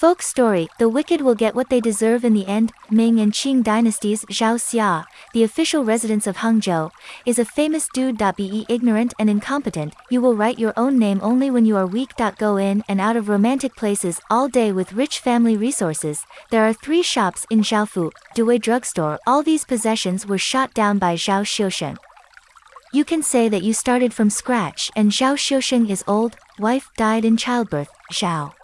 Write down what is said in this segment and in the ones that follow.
Folk story, the wicked will get what they deserve in the end. Ming and Qing dynasties Zhao Xia, the official residence of Hangzhou, is a famous dude. Be ignorant and incompetent, you will write your own name only when you are weak. Go in and out of romantic places all day with rich family resources. There are three shops in Zhaofu, Dewey drugstore. All these possessions were shot down by Zhao Xiusheng. You can say that you started from scratch and Zhao Xiusheng is old, wife died in childbirth, Zhao.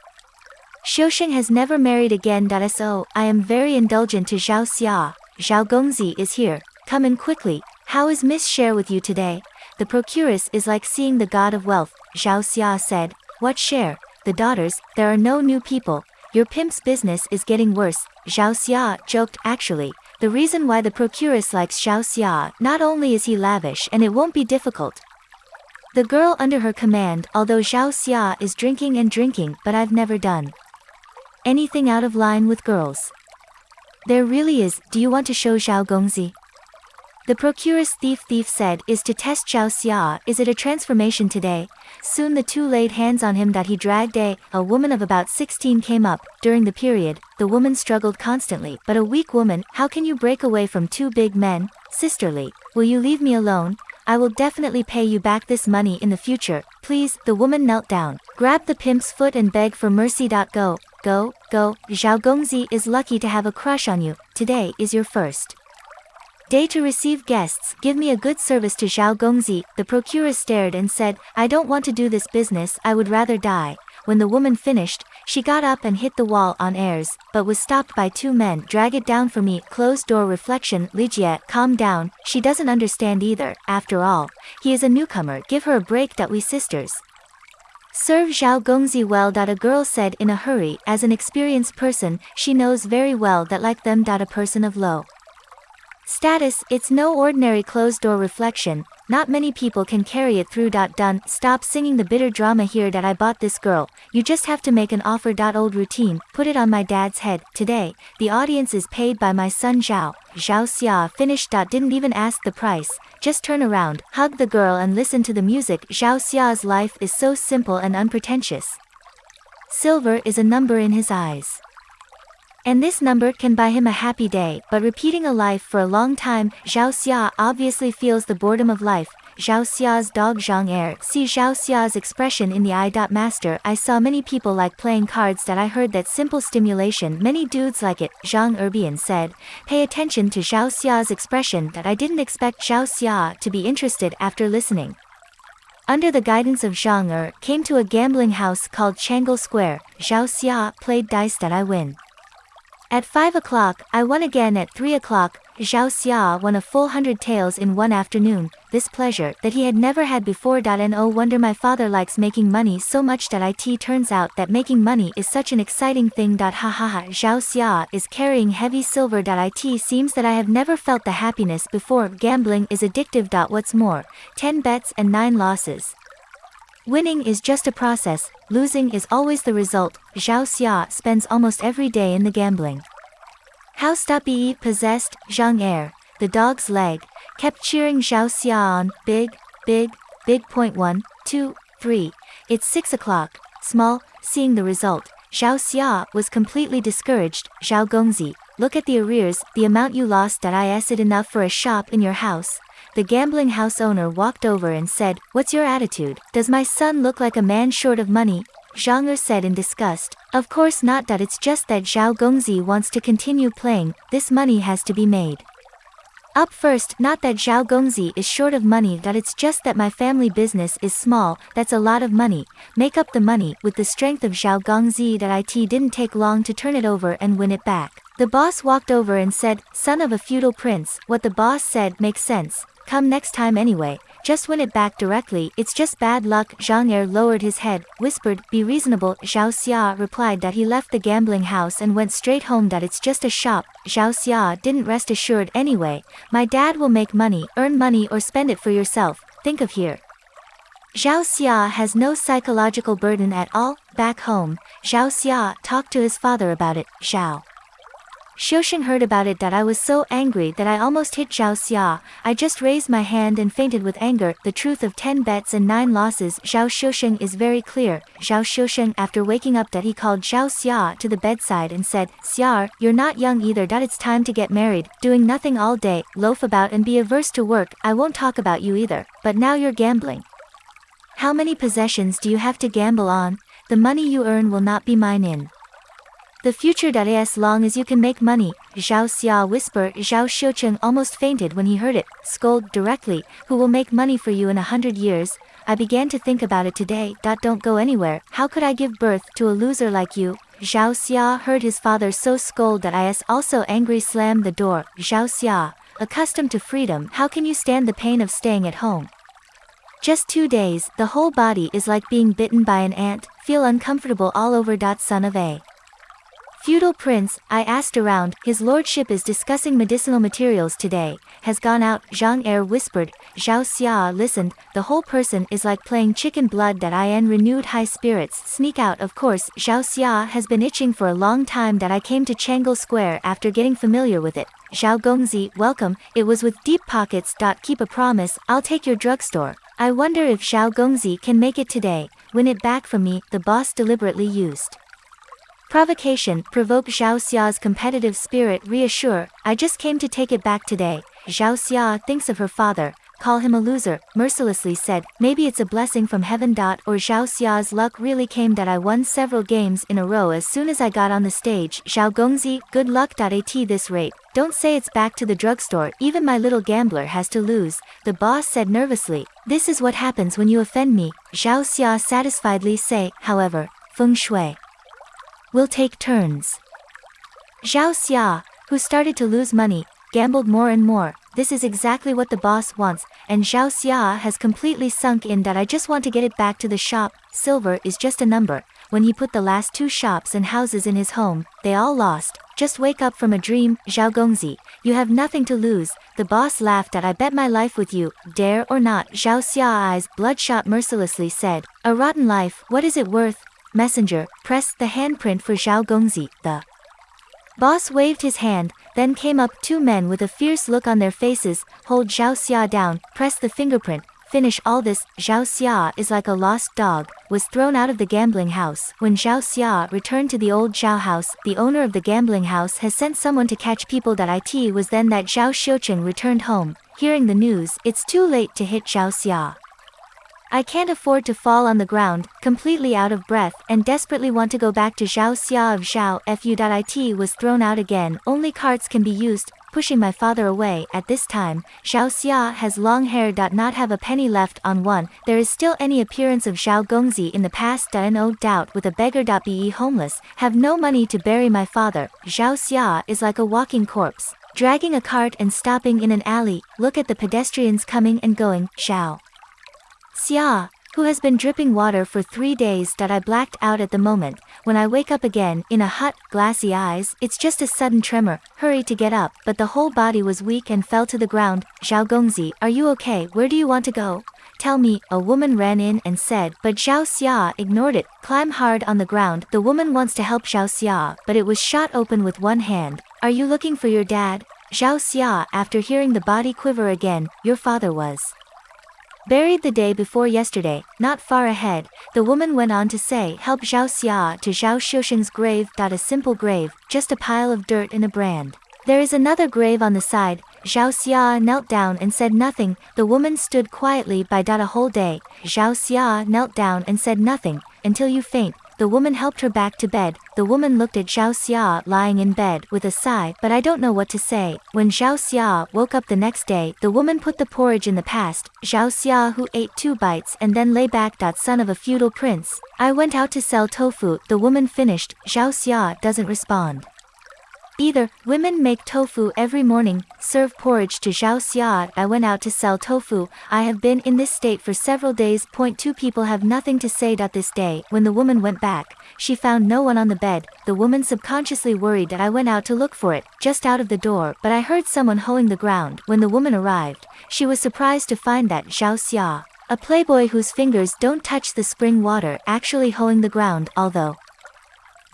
Xiusheng has never married again. So, I am very indulgent to Zhao Xia. Zhao Gongzi is here. Come in quickly. How is Miss Share with you today? The procuress is like seeing the god of wealth. Zhao Xia said. What share? The daughters, there are no new people. Your pimp's business is getting worse. Zhao Xia joked. Actually, the reason why the procuress likes Zhao Xia, not only is he lavish and it won't be difficult. The girl under her command, although Zhao Xia is drinking and drinking, but I've never done anything out of line with girls. There really is, do you want to show Zhao Gongzi? The procuress thief thief said is to test Zhao Xia, is it a transformation today? Soon the two laid hands on him that he dragged a, a woman of about 16 came up, during the period, the woman struggled constantly, but a weak woman, how can you break away from two big men? Sisterly, will you leave me alone? I will definitely pay you back this money in the future, please, the woman knelt down, grabbed the pimp's foot and begged for mercy. Go, go, go, Zhao Gongzi is lucky to have a crush on you, today is your first day to receive guests, give me a good service to Zhao Gongzi, the procuress stared and said, I don't want to do this business, I would rather die. When the woman finished, she got up and hit the wall on airs, but was stopped by two men. Drag it down for me. Closed door reflection. Ligia, calm down. She doesn't understand either. After all, he is a newcomer. Give her a break. That we sisters. Serve Zhao Gongzi well. A girl said in a hurry. As an experienced person, she knows very well that like them. A person of low Status, it's no ordinary closed-door reflection, not many people can carry it through. Dot done, stop singing the bitter drama here that I bought this girl, you just have to make an offer. Dot old routine, put it on my dad's head, today, the audience is paid by my son Zhao, Zhao Xia finished. Didn't even ask the price, just turn around, hug the girl and listen to the music. Zhao Xia's life is so simple and unpretentious. Silver is a number in his eyes. And this number can buy him a happy day, but repeating a life for a long time, Zhao Xia obviously feels the boredom of life. Zhao Xia's dog Zhang Er. See Zhao Xia's expression in the eye. Master, I saw many people like playing cards that I heard that simple stimulation many dudes like it, Zhang Erbian said. Pay attention to Zhao Xia's expression that I didn't expect Zhao Xia to be interested after listening under the guidance of Zhang Er, came to a gambling house called Changle Square. Zhao Xia played dice that I win. At 5 o'clock, I won again at 3 o'clock, Zhao Xia won a full hundred taels in one afternoon, this pleasure that he had never had before. No oh wonder my father likes making money so much that it turns out that making money is such an exciting thing. Ha ha ha, Zhao Xia is carrying heavy silver. It seems that I have never felt the happiness before. Gambling is addictive. What's more, 10 bets and 9 losses. Winning is just a process, losing is always the result. Zhao Xia spends almost every day in the gambling. House Tapi possessed, Zhang Er, the dog's leg, kept cheering Zhao Xia on, big, big, big point one, two, three. It's six o'clock, small, seeing the result. Zhao Xia was completely discouraged. Zhao Gongzi, look at the arrears, the amount you lost. Is it enough for a shop in your house? The gambling house owner walked over and said, What's your attitude? Does my son look like a man short of money? Zhang Er said in disgust, Of course not that it's just that Zhao Gongzi wants to continue playing, this money has to be made. Up first, not that Zhao Gongzi is short of money that it's just that my family business is small, that's a lot of money, make up the money, with the strength of Zhao Gongzi that it didn't take long to turn it over and win it back. The boss walked over and said, son of a feudal prince, what the boss said makes sense, Come next time anyway, just win it back directly, it's just bad luck. Zhang Er lowered his head, whispered, be reasonable. Zhao Xia replied that he left the gambling house and went straight home that it's just a shop. Zhao Xia didn't rest assured anyway, my dad will make money, earn money or spend it for yourself, think of here. Zhao Xia has no psychological burden at all, back home, Zhao Xia talked to his father about it, Zhao. Xiusheng heard about it that I was so angry that I almost hit Zhao Xia. I just raised my hand and fainted with anger. The truth of 10 bets and 9 losses Zhao Xiusheng is very clear. Zhao Xiusheng after waking up that he called Zhao Xia to the bedside and said, Xiar, you're not young either that it's time to get married, doing nothing all day, loaf about and be averse to work, I won't talk about you either, but now you're gambling. How many possessions do you have to gamble on? The money you earn will not be mine in. The future that as long as you can make money, Zhao Xia whispered. Zhao Xiusheng almost fainted when he heard it, scold directly, who will make money for you in a hundred years, I began to think about it today. Dot, Don't go anywhere, how could I give birth to a loser like you? Zhao Xia heard his father so scold that is also angry slammed the door. Zhao Xia, accustomed to freedom, how can you stand the pain of staying at home? Just two days, the whole body is like being bitten by an ant, feel uncomfortable all over. Dot son of a. Feudal prince, I asked around, his lordship is discussing medicinal materials today, has gone out, Zhang Er whispered, Zhao Xia listened, the whole person is like playing chicken blood that I in renewed high spirits, sneak out of course, Zhao Xia has been itching for a long time that I came to Changle Square after getting familiar with it, Zhao Gongzi, welcome, it was with deep pockets. Keep a promise, I'll take your drugstore. I wonder if Zhao Gongzi can make it today, win it back from me, the boss deliberately used. Provocation, provoke Zhao Xia's competitive spirit reassure, I just came to take it back today. Zhao Xia thinks of her father, call him a loser, mercilessly said, maybe it's a blessing from heaven. Or Zhao Xia's luck really came that I won several games in a row as soon as I got on the stage. Zhao Gongzi, good luck. At this rate, don't say it's back to the drugstore, even my little gambler has to lose, the boss said nervously. This is what happens when you offend me, Zhao Xia satisfiedly say, however, feng shui. We'll take turns. Zhao Xia, who started to lose money, gambled more and more, this is exactly what the boss wants, and Zhao Xia has completely sunk in that I just want to get it back to the shop, silver is just a number, when he put the last two shops and houses in his home, they all lost, just wake up from a dream, Zhao Gongzi, you have nothing to lose, the boss laughed at I bet my life with you, dare or not, Zhao Xia eyes bloodshot mercilessly said, a rotten life, what is it worth, messenger, pressed the handprint for Zhao Gongzi, the boss waved his hand, then came up two men with a fierce look on their faces, hold Zhao Xia down, press the fingerprint, finish all this, Zhao Xia is like a lost dog, was thrown out of the gambling house. When Zhao Xia returned to the old Zhao house, the owner of the gambling house has sent someone to catch people that it was then that Zhao Xiusheng returned home. Hearing the news, it's too late to hit Zhao Xia. I can't afford to fall on the ground, completely out of breath, and desperately want to go back to Zhao Xia of Zhao Fu.it was thrown out again, only carts can be used, pushing my father away, at this time, Zhao Xia has long hair. Not have a penny left on one, there is still any appearance of Zhao Gongzi in the past. No doubt with a beggar. Be homeless, have no money to bury my father, Zhao Xia is like a walking corpse, dragging a cart and stopping in an alley, look at the pedestrians coming and going, Zhao. Xia, who has been dripping water for three days that I blacked out at the moment, when I wake up again, in a hot, glassy eyes, it's just a sudden tremor, hurry to get up, but the whole body was weak and fell to the ground, Zhao Gongzi, are you okay, where do you want to go? Tell me, a woman ran in and said, but Zhao Xia ignored it, climb hard on the ground, the woman wants to help Zhao Xia, but it was shot open with one hand, are you looking for your dad? Zhao Xia, after hearing the body quiver again, your father was. Buried the day before yesterday, not far ahead, the woman went on to say help Zhao Xia to Zhao Xiusheng's grave. A simple grave, just a pile of dirt and a brand. There is another grave on the side, Zhao Xia knelt down and said nothing, the woman stood quietly by. A whole day, Zhao Xia knelt down and said nothing, until you faint, the woman helped her back to bed. The woman looked at Zhao Xia lying in bed with a sigh, but I don't know what to say. When Zhao Xia woke up the next day, the woman put the porridge in the past. Zhao Xia who ate two bites and then lay back. Son of a feudal prince. I went out to sell tofu. The woman finished. Zhao Xia doesn't respond. Either, women make tofu every morning, serve porridge to Zhao Xia. I went out to sell tofu, I have been in this state for several days. Point two people have nothing to say. This day, when the woman went back, she found no one on the bed, the woman subconsciously worried that I went out to look for it, just out of the door, but I heard someone hoeing the ground. When the woman arrived, she was surprised to find that Zhao Xia, a playboy whose fingers don't touch the spring water, actually hoeing the ground, although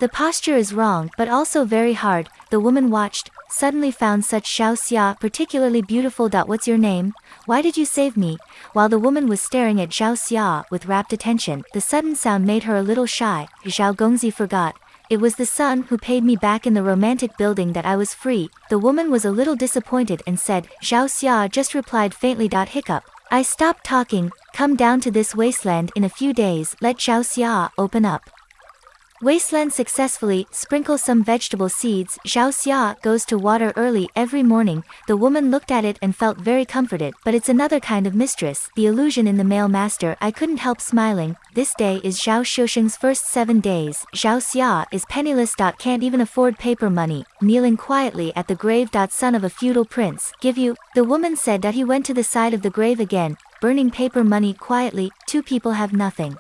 The posture is wrong but also very hard, the woman watched, suddenly found such Xiao Xia particularly beautiful. What's your name? Why did you save me? While the woman was staring at Xiao Xia with rapt attention, the sudden sound made her a little shy. Zhao Gongzi forgot. It was the son who paid me back in the romantic building that I was free. The woman was a little disappointed and said, Zhao Xia just replied faintly. Hiccup. I stopped talking, come down to this wasteland in a few days, let Zhao Xia open up. Wasteland successfully, sprinkle some vegetable seeds, Zhao Xia goes to water early every morning, the woman looked at it and felt very comforted, but it's another kind of mistress, the illusion in the male master, I couldn't help smiling, this day is Zhao Shusheng's first seven days, Zhao Xia is penniless. Can't even afford paper money, kneeling quietly at the grave. Son of a feudal prince, give you, the woman said that he went to the side of the grave again, burning paper money quietly, two people have nothing.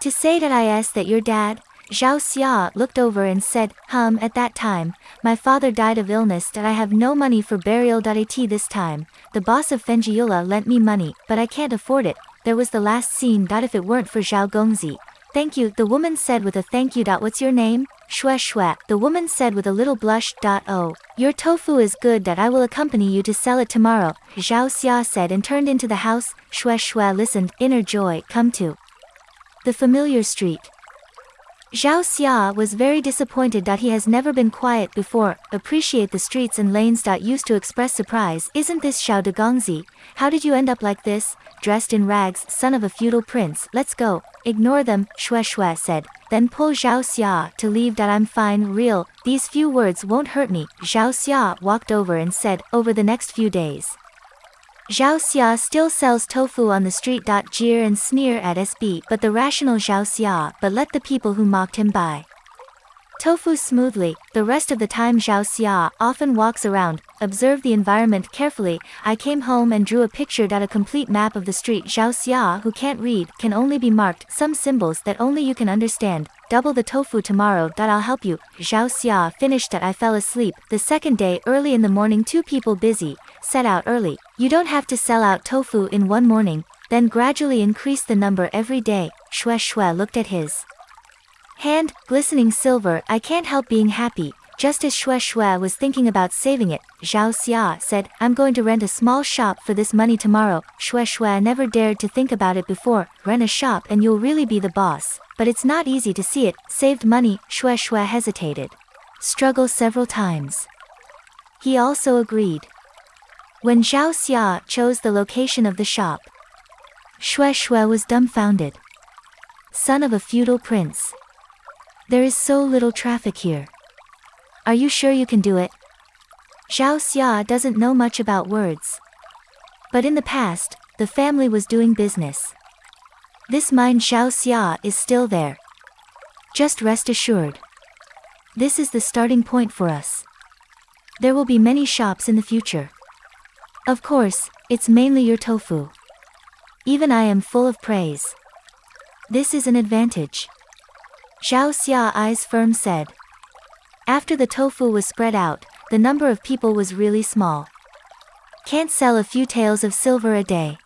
To say that I asked that your dad, Zhao Xia looked over and said, Hum, at that time, my father died of illness that I have no money for burial. At this time, the boss of Fenjiula lent me money, but I can't afford it, there was the last scene. If it weren't for Zhao Gongzi. Thank you, the woman said with a thank you. What's your name? Shue Shue, the woman said with a little blush. Oh, your tofu is good that I will accompany you to sell it tomorrow, Zhao Xia said and turned into the house. Shue Shue listened, inner joy, come to the familiar street. Zhao Xia was very disappointed that he has never been quiet before, appreciate the streets and lanes. Used to express surprise, isn't this Xiao de Gongzi? How did you end up like this? Dressed in rags, son of a feudal prince, let's go. Ignore them, Shue Shue said, then pull Zhao Xia to leave that I'm fine, real, these few words won't hurt me. Zhao Xia walked over and said, over the next few days. Zhao Xia still sells tofu on the street. Jeer and sneer at SB, but the rational Zhao Xia, but let the people who mocked him buy. Tofu smoothly, the rest of the time Zhao Xia often walks around, observe the environment carefully. I came home and drew a picture. That a complete map of the street. Zhao Xia, who can't read, can only be marked, some symbols that only you can understand. Double the tofu tomorrow. I'll help you. Zhao Xia finished that I fell asleep. The second day, early in the morning, two people busy, set out early. You don't have to sell out tofu in one morning, then gradually increase the number every day. Shue Shue looked at his hand, glistening silver, I can't help being happy. Just as Shue Shue was thinking about saving it, Zhao Xia said, I'm going to rent a small shop for this money tomorrow. Shue Shue never dared to think about it before, rent a shop and you'll really be the boss. But it's not easy to see it, saved money, Shue Shue hesitated. Struggle several times. He also agreed. When Zhao Xia chose the location of the shop, Shue Shue was dumbfounded. Son of a feudal prince. There is so little traffic here. Are you sure you can do it? Zhao Xia doesn't know much about words. But in the past, the family was doing business. This mine Xiao Xia is still there. Just rest assured. This is the starting point for us. There will be many shops in the future. Of course, it's mainly your tofu. Even I am full of praise. This is an advantage. Xiao Xia eyes firm said. After the tofu was spread out, the number of people was really small. Can't sell a few taels of silver a day.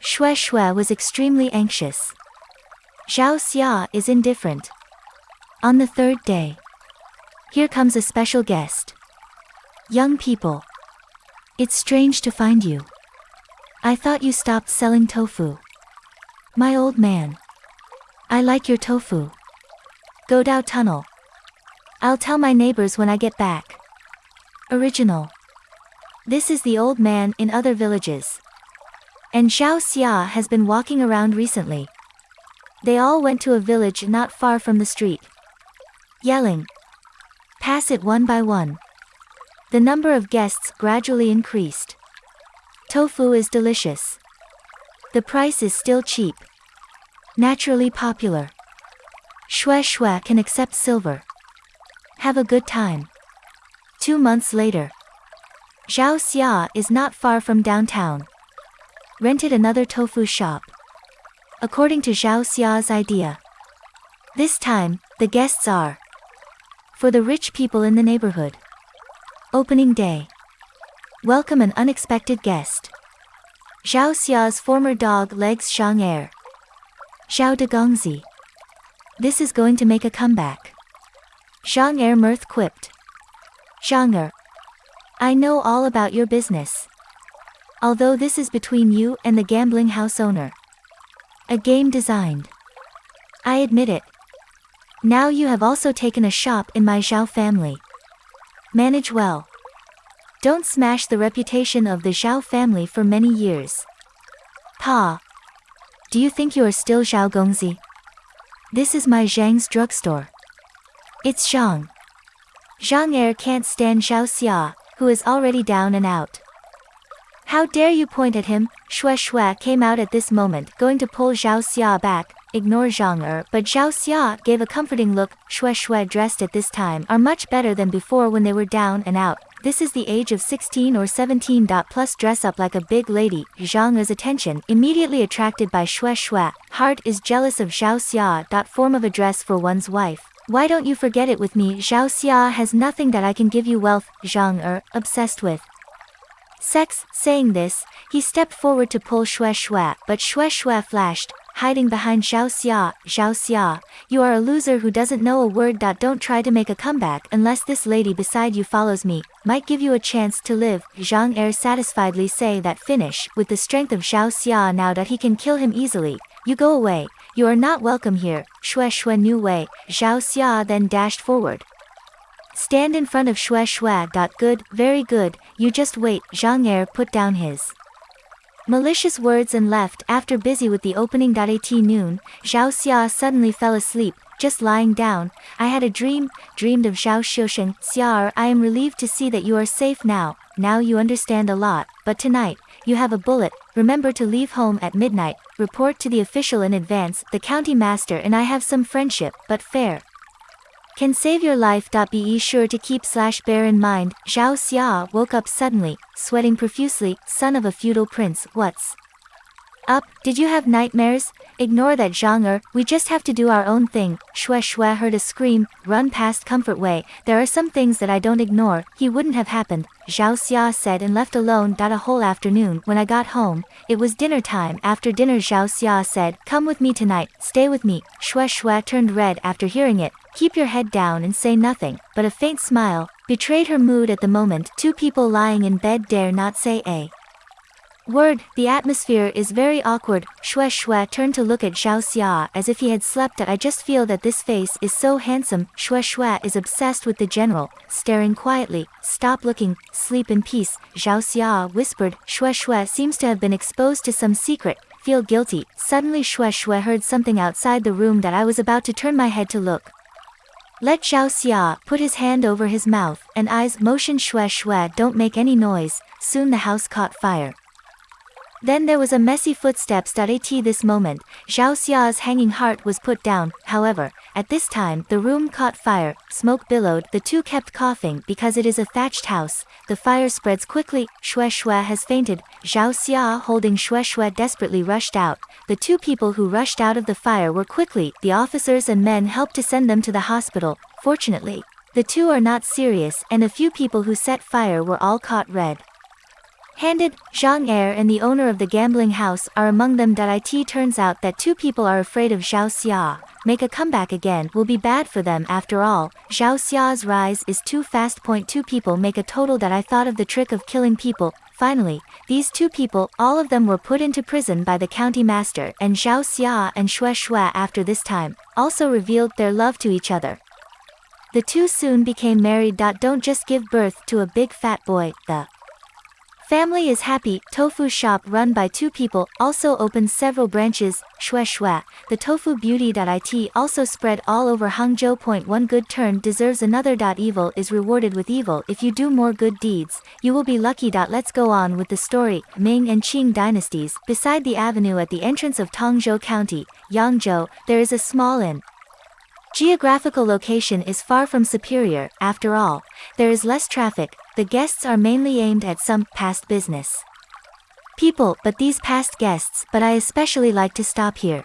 Shue Shue was extremely anxious. Zhao Xia is indifferent. On the third day. Here comes a special guest. Young people. It's strange to find you. I thought you stopped selling tofu. My old man. I like your tofu. Godao Tunnel. I'll tell my neighbors when I get back. Original. This is the old man in other villages. And Xiao Xia has been walking around recently. They all went to a village not far from the street. Yelling. Pass it one by one. The number of guests gradually increased. Tofu is delicious. The price is still cheap. Naturally popular. Shue Shue can accept silver. Have a good time. Two months later. Zhao Xia is not far from downtown. Rented another tofu shop. According to Zhao Xia's idea. This time, the guests are for the rich people in the neighborhood. Opening day. Welcome an unexpected guest. Zhao Xia's former dog legs Shang Air. Zhao de Gongzi. This is going to make a comeback. Zhang Er mirth quipped. Zhang Er. I know all about your business. Although this is between you and the gambling house owner. A game designed. I admit it. Now you have also taken a shop in my Zhao family. Manage well. Don't smash the reputation of the Zhao family for many years. Pa. Do you think you are still Zhao Gongzi? This is my Zhang's drugstore. It's Zhang. Zhang Er can't stand Zhao Xia, who is already down and out. How dare you point at him? Shui Shui came out at this moment, going to pull Zhao Xia back, ignore Zhang Er, but Zhao Xia gave a comforting look. Shui Shui dressed at this time are much better than before when they were down and out. This is the age of 16 or 17. Plus dress up like a big lady. Zhang Er's attention, immediately attracted by Shui Shui. Heart is jealous of Zhao Xia. Form of address for one's wife. Why don't you forget it with me? Zhao Xia has nothing that I can give you wealth, Zhang Er, obsessed with. Sex, saying this, he stepped forward to pull Shui Shui, but Shui Shui flashed, hiding behind Zhao Xia, Zhao Xia, you are a loser who doesn't know a word. Don't try to make a comeback unless this lady beside you follows me, might give you a chance to live. Zhang Er satisfiedly say that finish, with the strength of Zhao Xia now that he can kill him easily, you go away, you are not welcome here, Shui Shui New Wei, Zhao Xia then dashed forward. Stand in front of Shui Shui. Good, very good, you just wait, Zhang Er put down his malicious words and left after busy with the opening. At noon, Zhao Xia suddenly fell asleep, just lying down. I had a dream, dreamed of Zhao Xiusheng. Xiaer, I am relieved to see that you are safe now, now you understand a lot, but tonight, you have a bullet, remember to leave home at midnight, report to the official in advance, the county master and I have some friendship, but fair, can save your life. Be sure to keep slash bear in mind. Zhao Xia woke up suddenly, sweating profusely, son of a feudal prince, what's up, did you have nightmares? Ignore that Er, we just have to do our own thing. Shui Shui heard a scream, run past Comfort Way, there are some things that I don't ignore, he wouldn't have happened, Zhao Xia said and left alone. A whole afternoon, when I got home, it was dinner time. After dinner Zhao Xia said, come with me tonight, stay with me. Shui Shui turned red after hearing it, keep your head down and say nothing, but a faint smile, betrayed her mood at the moment. Two people lying in bed dare not say a Word, the atmosphere is very awkward. Shui Shui turned to look at Zhao Xia as if he had slept. I just feel that this face is so handsome. Shui Shui is obsessed with the general, staring quietly. Stop looking, sleep in peace. Zhao Xia whispered. Shui Shui seems to have been exposed to some secret. Feel guilty. Suddenly Shui Shui heard something outside the room that I was about to turn my head to look. Let Zhao Xia put his hand over his mouth and eyes motion Shui Shui don't make any noise. Soon the house caught fire. Then there was a messy footsteps. At this moment, Zhao Xia's hanging heart was put down, however, at this time the room caught fire, smoke billowed, the two kept coughing because it is a thatched house, the fire spreads quickly, Shui Shui has fainted, Zhao Xia holding Shui Shui desperately rushed out, the two people who rushed out of the fire were quickly, the officers and men helped to send them to the hospital, fortunately. The two are not serious and the few people who set fire were all caught red. Handed, Zhang Er and the owner of the gambling house are among them. It turns out that two people are afraid of Zhao Xia. Make a comeback again will be bad for them after all. Zhao Xia's rise is too fast. Point two people make a total that I thought of the trick of killing people. Finally, these two people, all of them were put into prison by the county master and Zhao Xia and Shui Shui after this time, also revealed their love to each other. The two soon became married. Don't just give birth to a big fat boy, the Family is happy. Tofu shop run by two people also opens several branches. Shui Shui. The tofu beauty.it also spread all over Hangzhou. Point one good turn deserves another. Evil is rewarded with evil. If you do more good deeds, you will be lucky. Let's go on with the story. Ming and Qing dynasties. Beside the avenue at the entrance of Tongzhou County, Yangzhou, there is a small inn. Geographical location is far from superior, after all, there is less traffic, the guests are mainly aimed at some past business. People, but these past guests, but I especially like to stop here.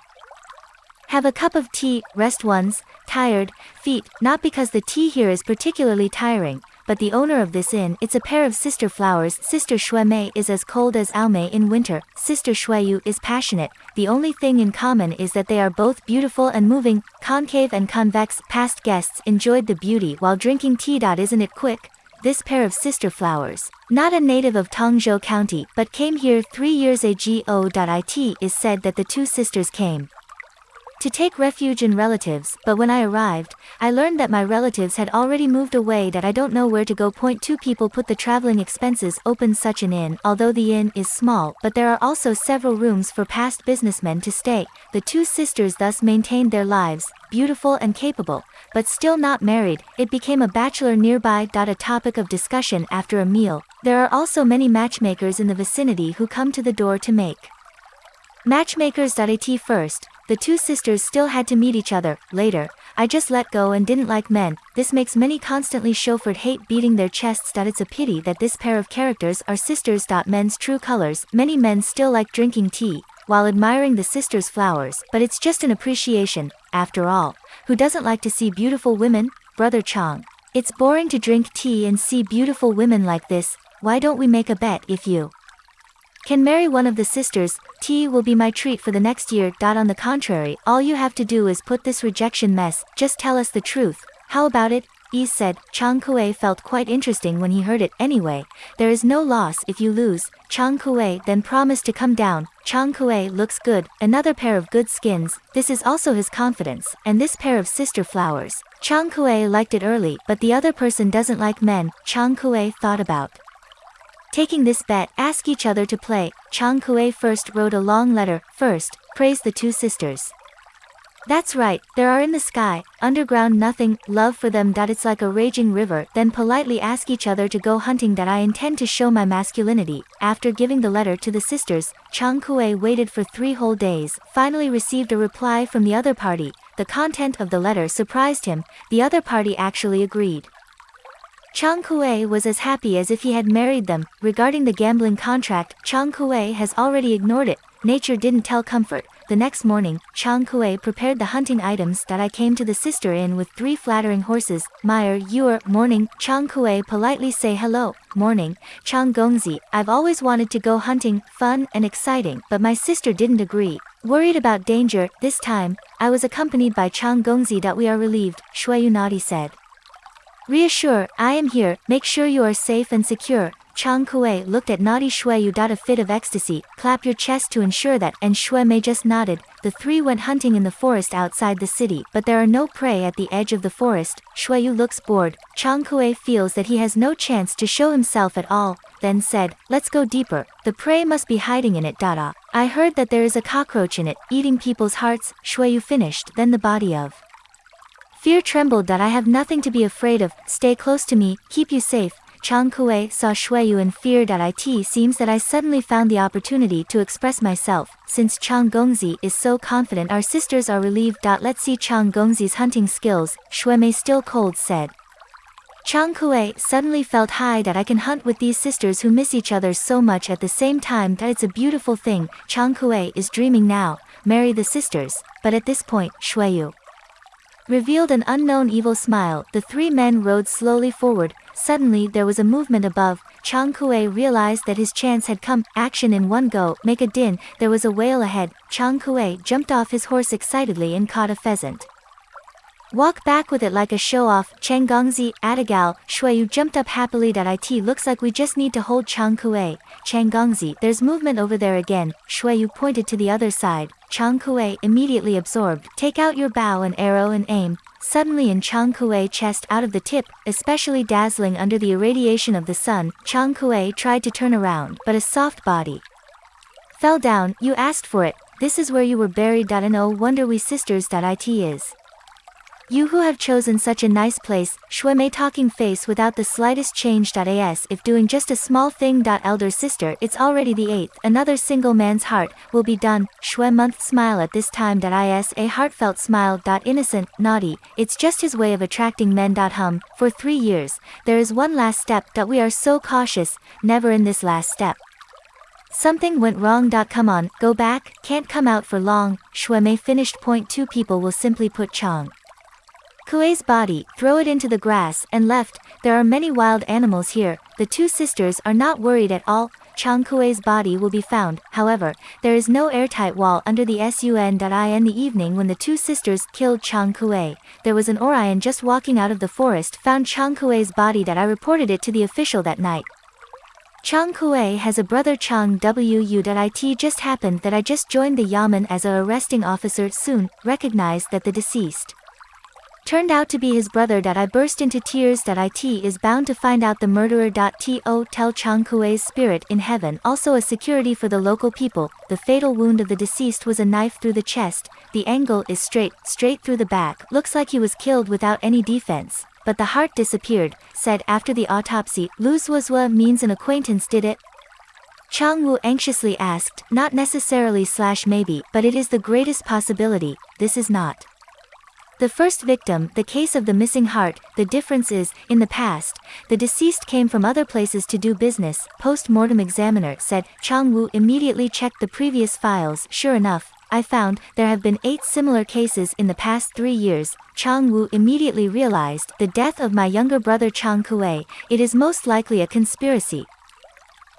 Have a cup of tea, rest one's tired feet, not because the tea here is particularly tiring, but the owner of this inn, it's a pair of sister flowers. Sister Shui is as cold as Aomei in winter. Sister Shuiyu is passionate. The only thing in common is that they are both beautiful and moving, concave and convex. Past guests enjoyed the beauty while drinking tea. Isn't it quick? This pair of sister flowers, not a native of Tongzhou County but came here three years ago. It is said that the two sisters came to take refuge in relatives, but when I arrived, I learned that my relatives had already moved away that I don't know where to go. Point two people put the traveling expenses open such an inn, although the inn is small, but there are also several rooms for past businessmen to stay. The two sisters thus maintained their lives, beautiful and capable, but still not married, it became a bachelor nearby. A topic of discussion after a meal. There are also many matchmakers in the vicinity who come to the door to make matchmakers. At first, the two sisters still had to meet each other, later, I just let go and didn't like men, this makes many constantly chauffeured hate beating their chests that it's a pity that this pair of characters are sisters. Men's true colors, many men still like drinking tea, while admiring the sisters' flowers, but it's just an appreciation, after all, who doesn't like to see beautiful women, brother Chang? It's boring to drink tea and see beautiful women like this, why don't we make a bet if you can marry one of the sisters, tea will be my treat for the next year. On the contrary, all you have to do is put this rejection mess, just tell us the truth. How about it? Yi said, Chang Kuei felt quite interesting when he heard it. Anyway, there is no loss if you lose. Chang Kuei then promised to come down. Chang Kuei looks good, another pair of good skins, this is also his confidence, and this pair of sister flowers. Chang Kuei liked it early, but the other person doesn't like men, Chang Kuei thought about. Taking this bet, ask each other to play. Chang Kuei first wrote a long letter, first, praise the two sisters. That's right, there are in the sky, underground nothing, love for them. that It's like a raging river, then politely ask each other to go hunting. That I intend to show my masculinity. After giving the letter to the sisters, Chang Kuei waited for three whole days, finally received a reply from the other party. The content of the letter surprised him, the other party actually agreed. Chang Kuei was as happy as if he had married them. Regarding the gambling contract, Chang Kuei has already ignored it. Nature didn't tell comfort. The next morning, Chang Kuei prepared the hunting items that I came to the sister inn with three flattering horses. Meyer, you're, morning, Chang Kuei politely say hello, morning, Chang Gongzi, I've always wanted to go hunting, fun and exciting, but my sister didn't agree. Worried about danger, this time, I was accompanied by Chang Gongzi that we are relieved, Shui Yunadi said. Reassure, I am here, make sure you are safe and secure. Chang Kuei looked at naughty Shui Yu. A fit of ecstasy, clap your chest to ensure that, and Shui Mei just nodded. The three went hunting in the forest outside the city, but there are no prey at the edge of the forest. Shui Yu looks bored. Chang Kuei feels that he has no chance to show himself at all, then said, let's go deeper, the prey must be hiding in it. Dada. I heard that there is a cockroach in it, eating people's hearts. Shui Yu finished, then the body of Fear trembled that I have nothing to be afraid of, stay close to me, keep you safe. Chang Kuei saw Shuiyu and feared at it seems that I suddenly found the opportunity to express myself, since Chang Gongzi is so confident our sisters are relieved. Let's see Chang Gongzi's hunting skills, Shui still cold said. Chang Kuei suddenly felt high that I can hunt with these sisters who miss each other so much at the same time that it's a beautiful thing. Chang Kuei is dreaming now, marry the sisters, but at this point, Shuiyu revealed an unknown evil smile. The three men rode slowly forward. Suddenly there was a movement above. Chang Kuei realized that his chance had come. Action in one go. Make a din. There was a whale ahead. Chang Kuei jumped off his horse excitedly and caught a pheasant. Walk back with it like a show-off, Cheng Gongzi, Adagal, Shuiyu jumped up happily that it looks like we just need to hold Chang Kuei. Cheng Gongzi, there's movement over there again, Shuiyu pointed to the other side. Chang Kuei immediately absorbed, take out your bow and arrow and aim. Suddenly in Chang Kuei chest out of the tip, especially dazzling under the irradiation of the sun, Chang Kuei tried to turn around, but a soft body fell down, you asked for it, this is where you were buried. No wonder we sisters. It is. You who have chosen such a nice place, Shui Mei talking face without the slightest change. As if doing just a small thing. Elder sister, it's already the eighth, another single man's heart, will be done. Shui month smile at this time. Is a heartfelt smile. Innocent, naughty, it's just his way of attracting men. Hum, for three years, there is one last step. That we are so cautious, never in this last step. Something went wrong. Come on, go back, can't come out for long. Shui Mei finished. Point two people will simply put Chang. Kuei's body, throw it into the grass, and left, there are many wild animals here, the two sisters are not worried at all, Chang Kuei's body will be found, however, there is no airtight wall under the sun. In the evening when the two sisters killed Chang Kuei, there was an Orion just walking out of the forest found Chang Kuei's body that I reported it to the official that night. Chang Kuei has a brother Chang Wu. It just happened that I just joined the Yamen as a arresting officer soon, recognized that the deceased turned out to be his brother. That I burst into tears. That It is bound to find out the murderer. To tell Chang Kuei's spirit in heaven also a security for the local people. The fatal wound of the deceased was a knife through the chest. The angle is straight, straight through the back. Looks like he was killed without any defense. But the heart disappeared, said after the autopsy, Luzwazwa means an acquaintance did it? Chang Wu anxiously asked, not necessarily slash maybe, but it is the greatest possibility, this is not. The first victim, the case of the missing heart, the difference is, in the past, the deceased came from other places to do business, post-mortem examiner said, Chang Wu immediately checked the previous files, sure enough, I found, there have been eight similar cases in the past three years, Chang Wu immediately realized, the death of my younger brother Chang Kuei, it is most likely a conspiracy.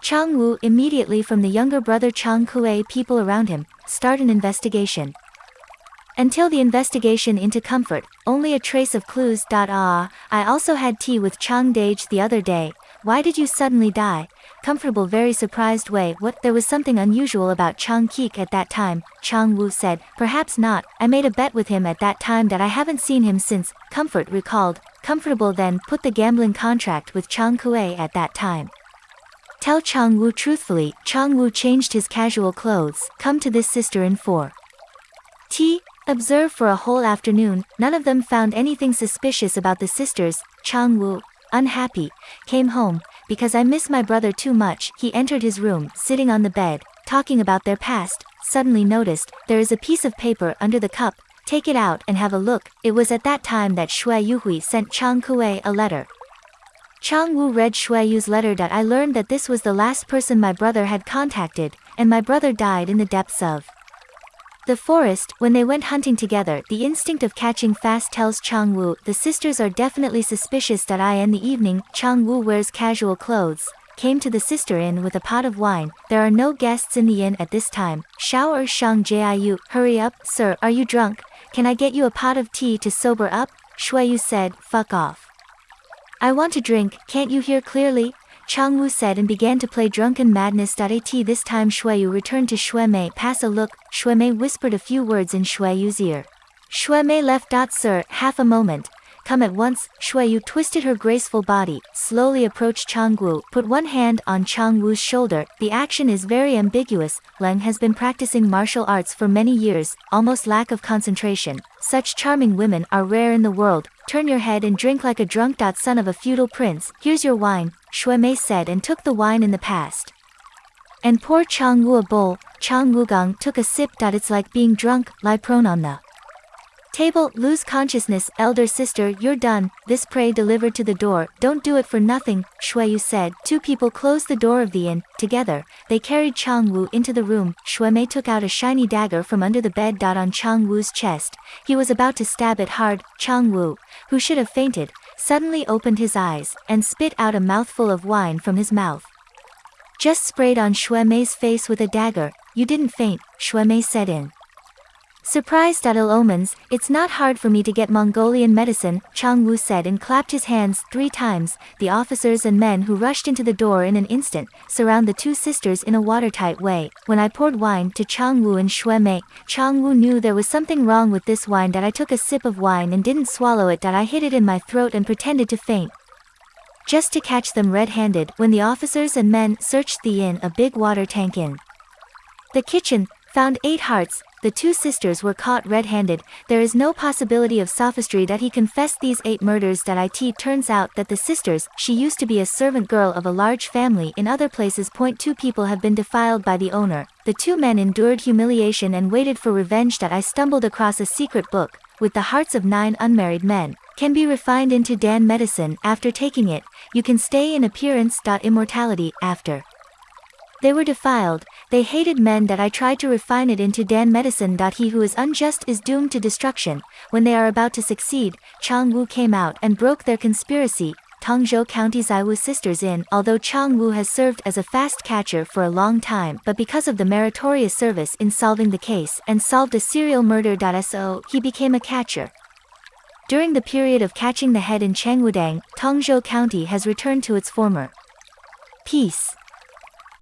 Chang Wu immediately from the younger brother Chang Kuei people around him, start an investigation. Until the investigation into comfort, only a trace of clues. Ah, I also had tea with Chang Dage the other day. Why did you suddenly die? Comfortable very surprised way what there was something unusual about Chang Kuei at that time, Chang Wu said, perhaps not, I made a bet with him at that time that I haven't seen him since, Comfort recalled, Comfortable then put the gambling contract with Chang Kuei at that time. Tell Chang Wu truthfully, Chang Wu changed his casual clothes, come to this sister in 4. T. Observe for a whole afternoon, none of them found anything suspicious about the sisters, Chang Wu, unhappy, came home, because I miss my brother too much, he entered his room, sitting on the bed, talking about their past, suddenly noticed, there is a piece of paper under the cup, take it out and have a look, it was at that time that Shui Yuhui sent Chang Kuei a letter. Chang Wu read Shui Yu's letter that I learned that this was the last person my brother had contacted, and my brother died in the depths of the forest, when they went hunting together, the instinct of catching fast tells Chang Wu, the sisters are definitely suspicious that I in the evening, Chang Wu wears casual clothes, came to the sister inn with a pot of wine, there are no guests in the inn at this time, Shao Er Shang Jiu, hurry up, sir, are you drunk, can I get you a pot of tea to sober up, Shui Yu said, fuck off. I want to drink, can't you hear clearly, Chang Wu said and began to play Drunken Madness. At this time Shuiyu returned to Shuemei. Pass a look, Shuemei whispered a few words in Shuiyu's ear. Shuemei left. Sir, half a moment, come at once, Shuiyu twisted her graceful body, slowly approached Changwu, put one hand on Changwu's shoulder, the action is very ambiguous, Leng has been practicing martial arts for many years, almost lack of concentration, such charming women are rare in the world, turn your head and drink like a drunk. Son of a feudal prince, here's your wine, Shuemei said and took the wine in the past. And pour Changwu a bowl, Chang Wugong took a sip. That It's like being drunk, lie prone on the Table, lose consciousness, elder sister, you're done, this prey delivered to the door, don't do it for nothing, Shuiyu said. Two people closed the door of the inn, together, they carried Chang Wu into the room, Shuemei took out a shiny dagger from under the bed. On Chang Wu's chest, he was about to stab it hard, Chang Wu, who should have fainted, suddenly opened his eyes, and spit out a mouthful of wine from his mouth. Just sprayed on Shuemei's face with a dagger, you didn't faint, Shuemei said in. Surprised at ill omens, it's not hard for me to get Mongolian medicine, Chang Wu said and clapped his hands three times. The officers and men who rushed into the door in an instant, surround the two sisters in a watertight way. When I poured wine to Chang Wu and Shui Mei, Chang Wu knew there was something wrong with this wine that I took a sip of wine and didn't swallow it that I hid it in my throat and pretended to faint. Just to catch them red-handed, when the officers and men searched the inn a big water tank in. The kitchen, found eight hearts, the two sisters were caught red-handed, there is no possibility of sophistry that he confessed these eight murders that it turns out that the sisters, she used to be a servant girl of a large family in other places. Point two people have been defiled by the owner, the two men endured humiliation and waited for revenge that I stumbled across a secret book, with the hearts of nine unmarried men, can be refined into Dan medicine after taking it, you can stay in appearance. Immortality, after. They were defiled, They hated men that I tried to refine it into Dan medicine. He who is unjust is doomed to destruction. When they are about to succeed, Chang Wu came out and broke their conspiracy. Tongzhou County Zaiwu Sisters Inn Although Chang Wu has served as a fast catcher for a long time but because of the meritorious service in solving the case and solved a serial murder. So he became a catcher. During the period of catching the head in Changwudang, Tongzhou County has returned to its former peace.